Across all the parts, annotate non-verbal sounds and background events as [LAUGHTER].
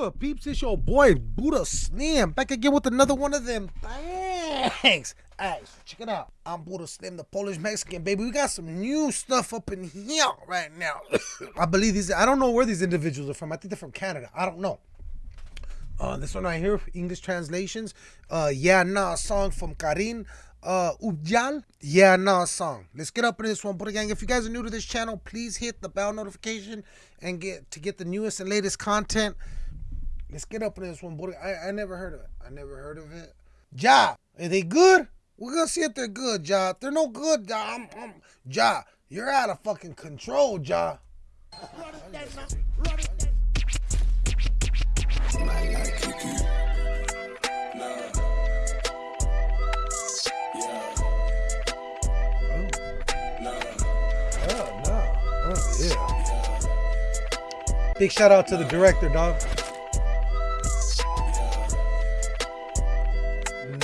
good, peeps? It's your boy Buddha Slim back again with another one of them. Thanks. Alright, so check it out. I'm Buddha Slim, the Polish Mexican baby. We got some new stuff up in here right now. [COUGHS] I believe these. I don't know where these individuals are from. I think they're from Canada. I don't know. Uh, this one right here, English translations. Uh, yeah, nah, song from Karan uh Aujla. Yeah, nah song. Let's get up in this one. But again, if you guys are new to this channel, please hit the bell notification and get to get the newest and latest content. Let's get up in this one. But I, I never heard of it. I never heard of it. Ja, are they good? We're gonna see if they're good, Ja. If they're no good, Ja, I'm, I'm, Ja, you're out of fucking control, Ja. Oh. Oh. Big shout out to the director, dog.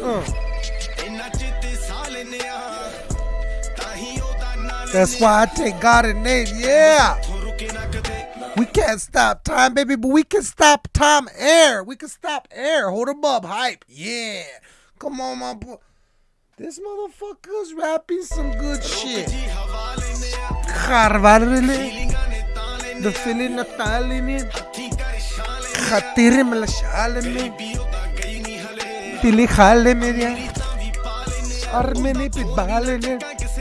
Uh. That's why I take God in name. Yeah. We can't stop time, baby, but we can stop time air. We can stop air. Hold them up. Hype. Yeah. Come on, my boy. This motherfucker's rapping some good shit. The feeling of me. Tili khale me ya. Armeni pitbale ne.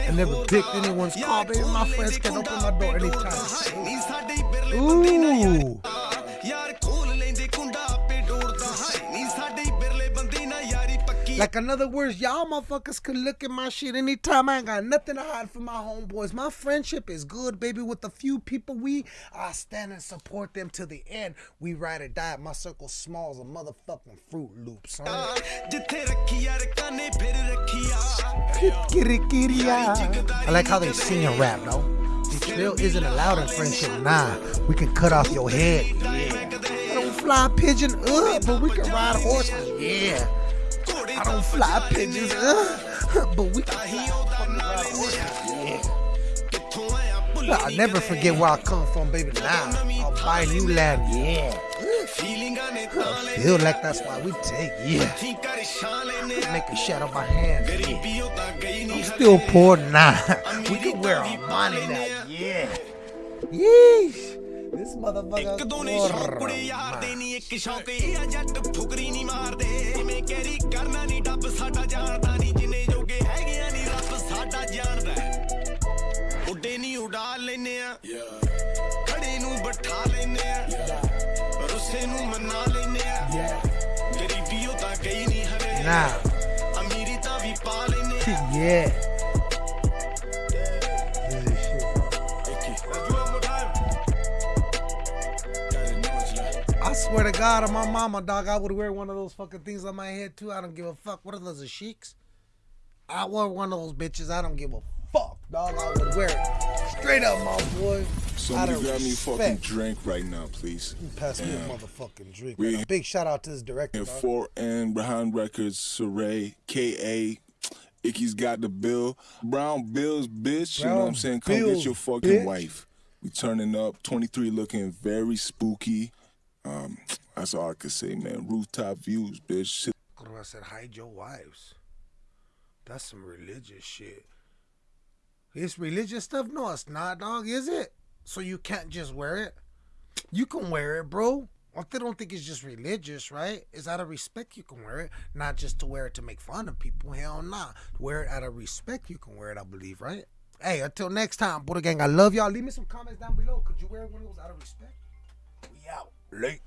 I never picked anyone's call, baby. My friends can open my door anytime. Ooh. Like in other words, y'all motherfuckers can look at my shit anytime. I ain't got nothing to hide from my homeboys. My friendship is good, baby. With the few people we, I stand and support them to the end. We ride or die. My circle small as a motherfucking Fruit Loop, son. I like how they sing and rap, though. This drill isn't allowed in friendship. Nah, we can cut off your head. Yeah. I don't fly pigeon up, but we can ride horses. Yeah. I don't fly pigeons, uh, [LAUGHS] but we can. Yeah. I'll never forget where I come from, baby. Now I'll buy new land. Yeah. I feel like that's why we take. Yeah. Make a shadow my hand. Yeah. I'm still poor now. [LAUGHS] we can wear our money now. Yeah. Yeesh. This motherfucker. ਇੱਕ ਦੋ ਨੇ ਸ਼ੌਕ ਕੁੜੇ ਯਾਰ ਦੇ ਨਹੀਂ ਇੱਕ ਸ਼ੌਕ ਇਹ ਆ ਜੱਟ ਫੁਕਰੀ ਨਹੀਂ ਮਾਰਦੇ। ਜਿਵੇਂ ਕੈਰੀ ਕਰਨਾ ਨਹੀਂ ਡੱਬ ਸਾਡਾ ਜਾਣਦਾ ਨਹੀਂ। ਜਿੰਨੇ ਜੋਗੇ ਹੈਗੇ ਆ ਨਹੀਂ ਰੱਬ ਸਾਡਾ ਜਾਣਦਾ ਉੱਡੇ ਨਹੀਂ ਉਡਾ ਲੈਨੇ ਆ। ਖੜੇ ਨੂੰ ਬਿਠਾ ਲੈਨੇ ਆ। ਰੁੱਸੇ ਨੂੰ ਮਨਾ ਲੈਨੇ ਆ। ਗਰੀਬੀ ਉਹ ਤਾਂ ਗਈ ਨਹੀਂ ਹਰੇ Nah. ਅਮੀਰੀ ਤਾਂ ਵੀ ਪਾ ਲੈਨੇ ਆ। Yeah. Swear to God, on my mama, dog, I would wear one of those fucking things on my head too. I don't give a fuck. What are those, the sheiks? I wear one of those bitches. I don't give a fuck, dog. I would wear it straight up, my boy. Somebody grab me a fucking drink right now, please. Pass me a motherfucking drink. We- man. Big shout out to this director. And four and behind records, Saray, K.A. Ikky's got the bill. Brown Bills, bitch. you know what I'm saying? Come Bills, get your fucking bitch. wife. We turning up. 23 looking very spooky. Um, that's all I could say, man. Rooftop views, bitch. I said, hide your wives. That's some religious shit. It's religious stuff? No, it's not, dog, is it? So you can't just wear it? You can wear it, bro. I don't think it's just religious, right? It's out of respect you can wear it, not just to wear it to make fun of people. Hell nah. Wear it out of respect you can wear it, I believe, right? Hey, until next time, Buddha Gang, I love y'all. Leave me some comments down below. Could you wear one of those out of respect? Late.